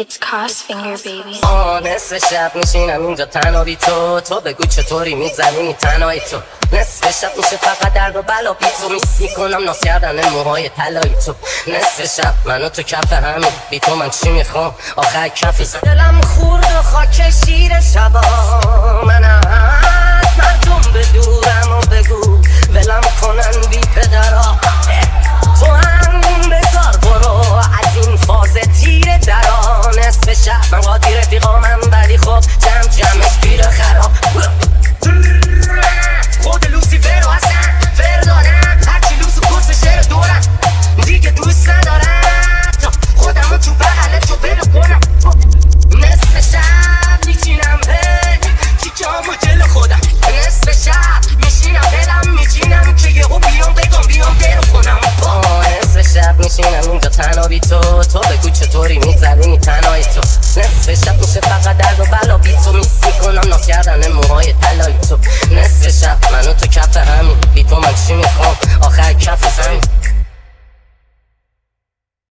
It's Crossfinger, baby. آه نصف شب میشینم اینجا تنها بی تو تو بگو چطوری میگذرونی تنهایی تو نصف شب میشه فقط درد و بلا بی تو میسی کنم ناس کردن موهای طلایی تو نصف شب منو تو کف همین بی تو من چی می‌خوام آخر کفی دلم خورد و خاک شیر شبا میشینم اینجا تنها بی تو تو بگو چطوری میگذرونی تنهایی تو. نصف شب میشه فقط درد و بلا بی تو میسی. کنم ناس کردن موهای طلایی تو. نصف شب من